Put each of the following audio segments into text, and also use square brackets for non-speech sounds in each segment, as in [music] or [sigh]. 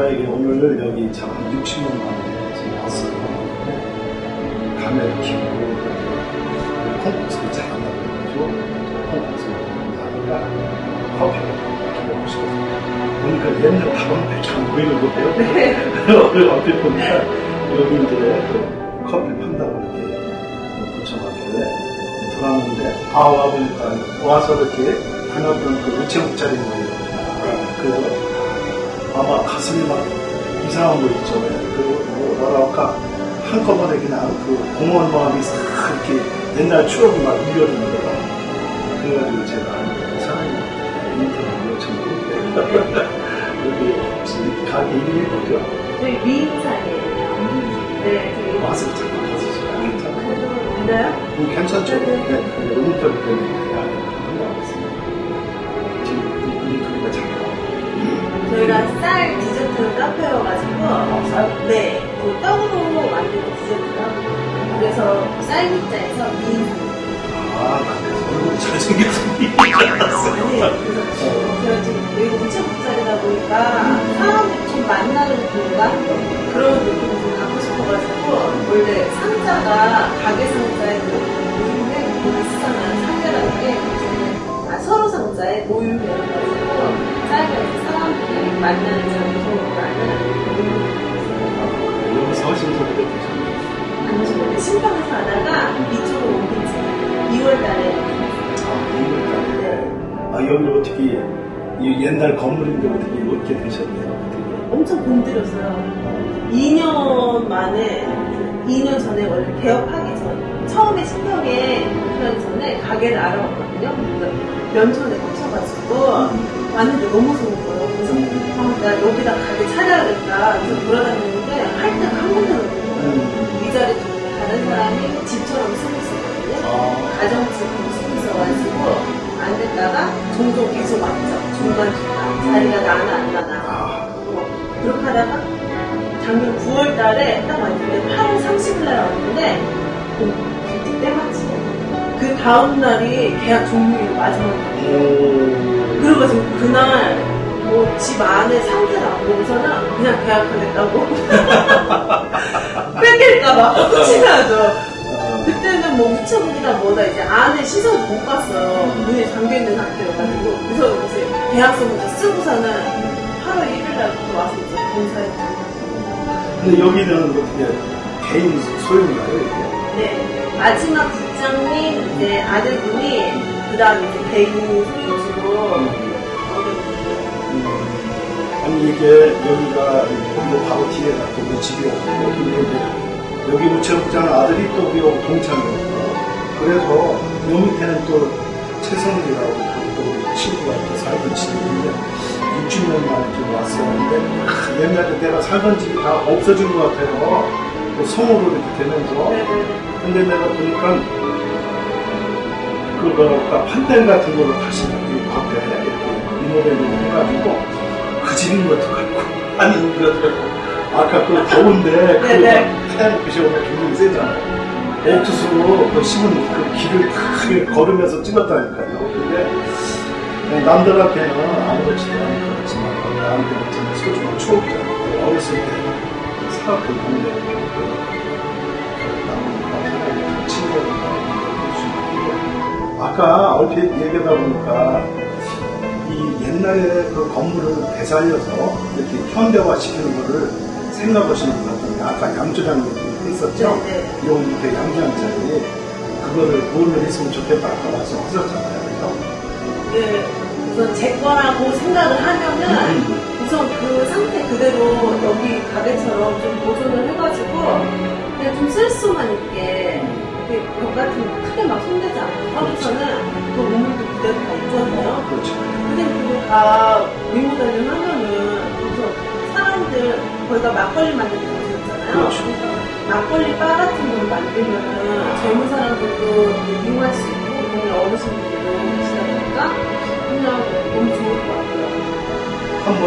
제가 오늘 여기 참 60년 만에 지금 왔어요. 감회를 키우고 콩국수를 잘한다고 해가지고 콩국수를 하니까 커피를 먹고 싶거든요. 보니까 옛날 밥은 안 보이는 거예요. 어떻게 보니까 여기 이제 그 커피 판다고 이렇게 붙여놨길래 들어왔는데 아 와보니까 와서 이렇게 다녔던 그 우체국 자리 모여요. 그래서 아마 가슴이 막 이상한 거 있죠. 그, 뭐, 뭐라 할까. 한꺼번에 그냥 그 공허한 마음이 싹 이렇게 옛날 추억이 막 밀려드는 거라. 그래가지고 제가 사장님 인터뷰 요청했는데, 여기 가게 이름이 뭐죠? 저희 미인사예요. 네, 와서 잠깐 가서 괜찮아요? 괜찮죠? 네, 네. 네, 근데 인터뷰 때문에 저희가 쌀 디저트 카페여가지고 아, 쌀? 네, 그 떡으로 만든 디저트가 그래서 쌀국자에서 미인사 아, 나 그래서 얼굴이 잘생겨서 이줄 알았어요. 네, 그래서 제가 지금 여기 우체 국자리다 보니까 사람들이 좀 만나는 공간 그런 느낌을 좀 갖고 싶어가지고 원래 상자가 가게 상자에 모임에 비슷하잖아요 상자라는 게 아, 서로 상자에 해가 쌀에서 사람들이 만나는 장소라는 여기서 되셨네요. 아니죠 신방에서 하다가 이쪽으로 옮긴 지 2월 달에 아, 이걸 아, 여기 어떻게, 이 옛날 건물인데 어떻게 이렇게 되셨네요. 어떻게. 엄청 공들였어요. 2년 만에, 2년 전에 원래 개업하기 전, 처음에 신경에 하기 전에 가게를 알아봤거든요. 그래서 연초에 꽂혀가지고 왔는데 너무 좋은 거예요. 그래서 아, 나 여기다 가게 차려야겠다. 그래서 돌아다녔는데 할 때가 한 번도 없고 음. 이 자리 다른 사람이 집처럼 쓰고 있었거든요. 아, 가정집으로 쓰고 있어가지고 안 됐다가 종종 계속 왔죠. 중간 중간 자리가 나나 안 나나. 아, 어, 그렇게 하다가 작년 9월 달에 딱 왔는데 8월 30일 날 왔는데 어, 다음 날이 계약 종료일 마지막이에요. 오. 그래가지고 그날 뭐 집 안에 상태를 안 보고서는 그냥 계약하겠다고 [laughs] 뺏길까봐 혹시 나죠. 아, 그때는 뭐 우체국이나 뭐다 이제 안에 시설 못 봤어요. 문이 잠겨있는 상태여가지고. 그래서 이제 계약서부터 쓰고서는 8월 1일 날부터 와서 이제 본사에 근데 여기는 어떻게 개인 소유인가요, 이게? 네. 마지막 국장님 이제 아들분이 그 다음에 이제 개인 소유주로 음, 아니 이게 여기가 여기 바로 뒤에 또 집이 없고 근데 여기 우체국장 아들이 또 우리 동창이었고 그래서 요 밑에는 또 최성기라고 또 우리 친구가 이렇게 살던 집인데 60년 만에 좀 왔었는데 아, 옛날에 내가 살던 집이 다 없어진 것 같아요. 그 성으로 이렇게 되면서. 네네. 근데 내가 보니까 그거 판넬 같은 걸로 다시 이 겉에 이렇게 리모델링 해가지고 그 집인 것도 같고 아닌 것도 같고 아까 그 더운데. 그 태양 빛이 오면 굉장히 세잖아요. 옥수수로 그 심은 그 길을 다 이렇게 걸으면서 찍었다니까요. 근데 그냥 남들한테는 아무렇지도 않은 것 같지만 나한테는 정말 소중한 추억이잖아요. 어렸을 때 사각도 동네 아까 얼핏 얘기하다 보니까 이 옛날에 그 건물을 되살려서 이렇게 현대화 시키는 거를 생각하시는 것 같은데 아까 양조장 얘기 했었죠? 네, 요 밑에 양조장 자리에 그거를 뭘로 했으면 좋겠다 아까 말씀하셨잖아요. 그죠? 네. 우선 제 거라고 생각을 하면은 우선 그 상태 그대로 여기 가게처럼 좀 보존을 해가지고 그냥 좀 쓸 수만 있게 벽 같은 거 크게 막 손대지 않고 하고서는 그 우물도 그대로 다 있잖아요. 그렇죠. 근데 그거 다 리모델링 하면은 그래서 사람들 거기가 막걸리 만드는 곳이었잖아요. 그렇죠. 막걸리 바 같은 걸 만들면은 젊은 사람들도 이용할 수 있고 그냥 어르신들도 계시다 보니까 그냥 너무 좋을 것 같아요. 한번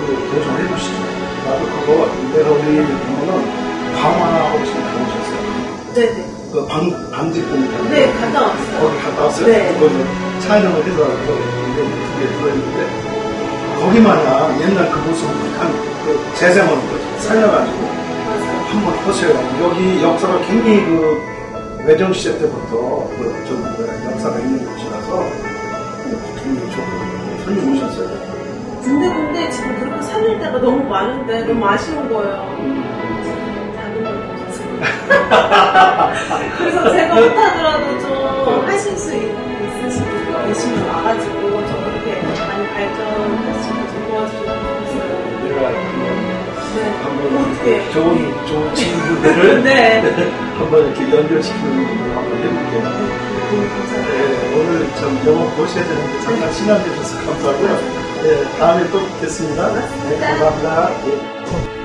그 도전해 보시죠. 나도 그거 내가 우리 얘기 보면은 강화나 혹시 가보셨어요? 네네. 그 방, 방직분 있잖아요. 네, 갔다 왔어요. 거기 갔다 왔어요? 네. 그거는 촬영을 해서 거기 두개 들어있는데 아, 거기마냥 옛날 그 모습을 한 그 재생하는 거죠. 살려가지고. 한번 보세요. 여기 역사가 굉장히 그 외정시대 때부터 그좀 역사가 있는 곳이라서 굉장히 좋고 손님 오셨어요. 근데 근데 지금 그렇게 살릴 데가 너무 많은데 너무 아쉬운 거예요. 작은 걸 없어서. 좋은 좋은 친구들을 [laughs] 네. [laughs] 한번 이렇게 연결시키는 걸 한번 해볼게요. 네, 오늘 좀 영업 보셔야 되는데 잠깐 시간 내주셔서 감사하고요. 네, 다음에 또 뵙겠습니다. 네, 감사합니다. 네.